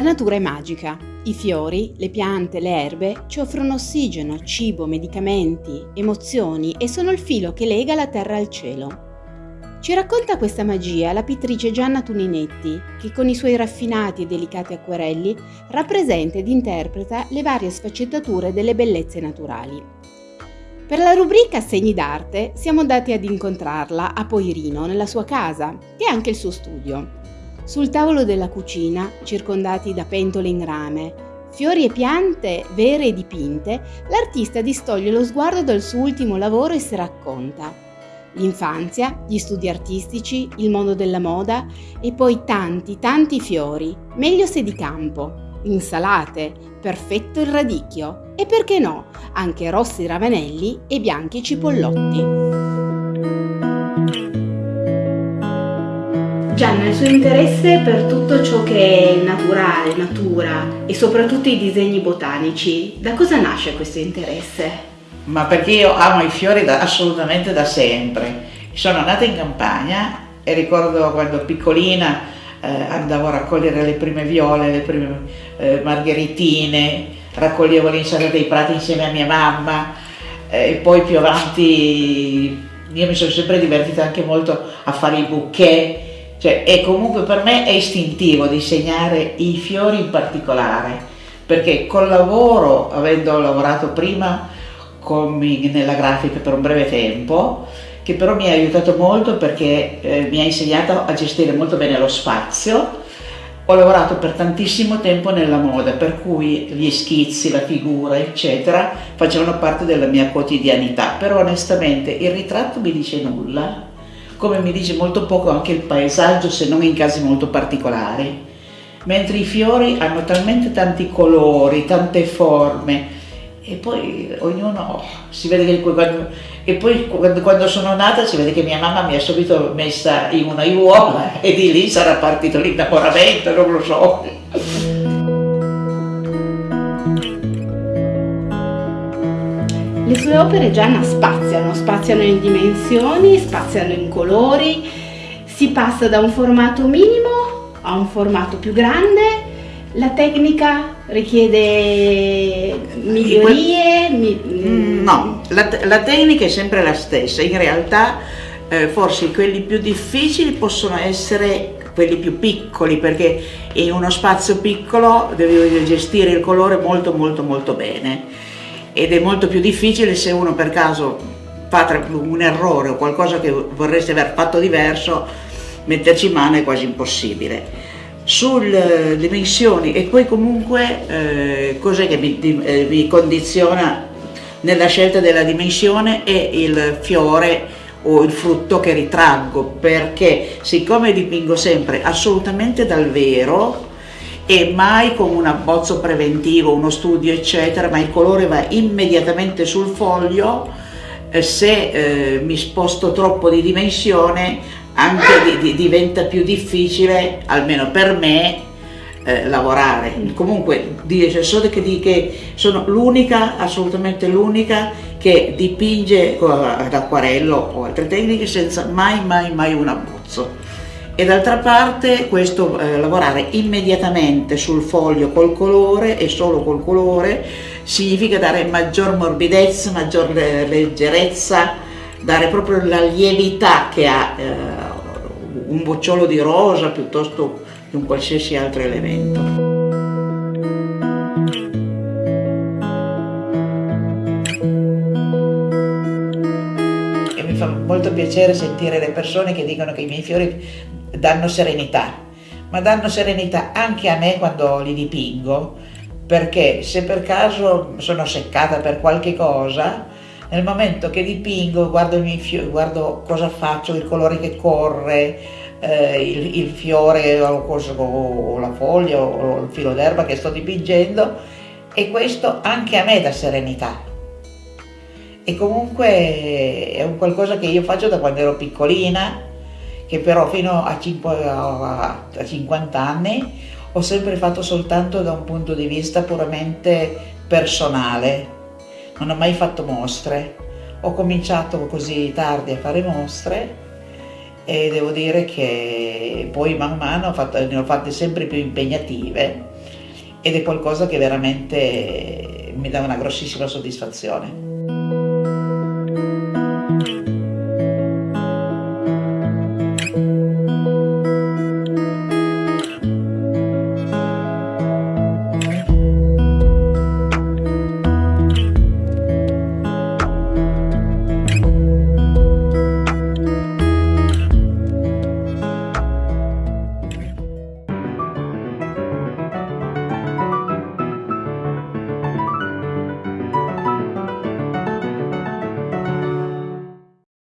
natura è magica. I fiori, le piante, le erbe ci offrono ossigeno, cibo, medicamenti, emozioni e sono il filo che lega la terra al cielo. Ci racconta questa magia la pittrice Gianna Tuninetti, che con i suoi raffinati e delicati acquerelli rappresenta ed interpreta le varie sfaccettature delle bellezze naturali. Per la rubrica Segni d'arte siamo andati ad incontrarla a Poirino, nella sua casa, che è anche il suo studio. Sul tavolo della cucina, circondati da pentole in rame, fiori e piante vere e dipinte, l'artista distoglie lo sguardo dal suo ultimo lavoro e si racconta. L'infanzia, gli studi artistici, il mondo della moda e poi tanti, tanti fiori, meglio se di campo, insalate, perfetto il radicchio e perché no, anche rossi ravanelli e bianchi cipollotti. Gianna, il suo interesse per tutto ciò che è naturale, natura e soprattutto i disegni botanici, da cosa nasce questo interesse? Ma perché io amo i fiori da, assolutamente da sempre. Sono nata in campagna e ricordo quando piccolina eh, andavo a raccogliere le prime viole, le prime eh, margheritine, raccoglievo l'insalata dei prati insieme a mia mamma eh, e poi più avanti io mi sono sempre divertita anche molto a fare i bouquet cioè, e comunque per me è istintivo disegnare i fiori in particolare, perché col lavoro, avendo lavorato prima con, nella grafica per un breve tempo, che però mi ha aiutato molto perché eh, mi ha insegnato a gestire molto bene lo spazio. Ho lavorato per tantissimo tempo nella moda, per cui gli schizzi, la figura, eccetera, facevano parte della mia quotidianità, però onestamente il ritratto mi dice nulla, come mi dice molto poco anche il paesaggio se non in casi molto particolari. Mentre i fiori hanno talmente tanti colori, tante forme e poi ognuno si vede che quando, e poi quando, quando, sono nata si vede che mia mamma mi ha subito messa in una aiuola e di lì sarà partito l'innamoramento, non lo so. Le sue opere Gianna spaziano, spaziano in dimensioni, spaziano in colori, si passa da un formato minimo a un formato più grande, la tecnica richiede migliorie? Mi... Mm, no, la, la, tecnica è sempre la stessa, in realtà eh, forse quelli più difficili possono essere quelli più piccoli perché in uno spazio piccolo devi gestire il colore molto molto molto bene ed è molto più difficile se uno per caso fa un errore o qualcosa che vorreste aver fatto diverso, metterci in mano è quasi impossibile. Sulle dimensioni e poi comunque eh, cos'è che mi, eh, mi condiziona nella scelta della dimensione è il fiore o il frutto che ritraggo perché siccome dipingo sempre assolutamente dal vero e mai con un abbozzo preventivo, uno studio eccetera, ma il colore va immediatamente sul foglio, eh, se eh, mi sposto troppo di dimensione anche di, di, diventa più difficile, almeno per me, eh, lavorare. Comunque solo che, che sono l'unica, assolutamente l'unica che dipinge ad acquarello o altre tecniche senza mai mai mai un abbozzo e d'altra parte questo eh, lavorare immediatamente sul foglio col colore e solo col colore significa dare maggior morbidezza, maggior leggerezza, dare proprio la lievità che ha eh, un bocciolo di rosa piuttosto che un qualsiasi altro elemento. molto piacere sentire le persone che dicono che i miei fiori danno serenità, ma danno serenità anche a me quando li dipingo, perché se per caso sono seccata per qualche cosa, nel momento che dipingo guardo, fiori, guardo cosa faccio, il colore che corre, eh, il, il, fiore o, o, la foglia o il filo d'erba che sto dipingendo e questo anche a me dà serenità. E comunque è un qualcosa che io faccio da quando ero piccolina, che però fino a, 5, a 50 anni ho sempre fatto soltanto da un punto di vista puramente personale, non ho mai fatto mostre. Ho cominciato così tardi a fare mostre e devo dire che poi man mano ho fatto, ne ho fatte sempre più impegnative ed è qualcosa che veramente mi dà una grossissima soddisfazione.